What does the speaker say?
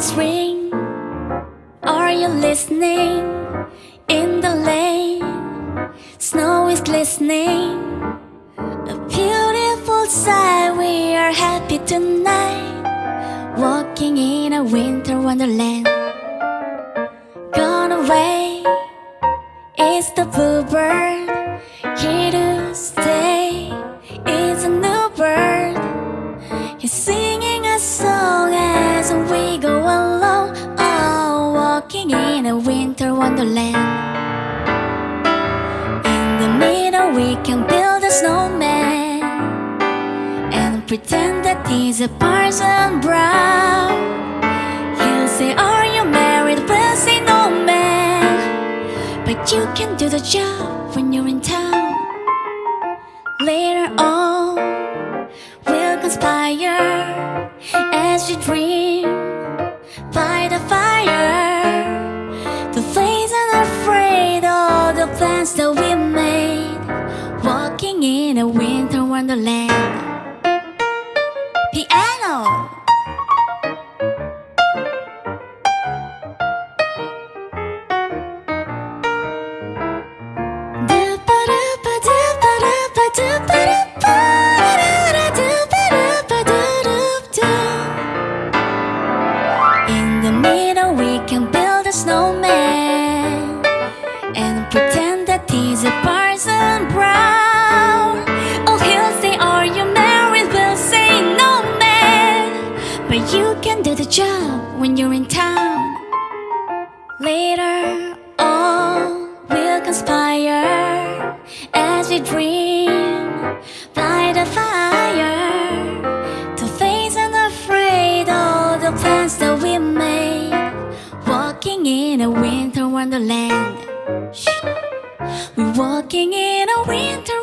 bells ring. Are you listening? In the lane, snow is glistening. A beautiful sight. We are happy tonight. Walking in a winter wonderland. Gone away is the bluebird. Here wonderland. In the middle, we can build a snowman and pretend that he's a Parson Brown. He'll say, Are you married? We'll say, No, man. But you can do the job when you're in town. Later on, we'll conspire as we dream plans that we made. Walking in a winter wonderland. Piano. In the middle, But you can do the job when you're in town. Later on, we'll conspire As we dream by the fire. To face and afraid all the plans that we made. Walking in a winter wonderland. We're walking in a winter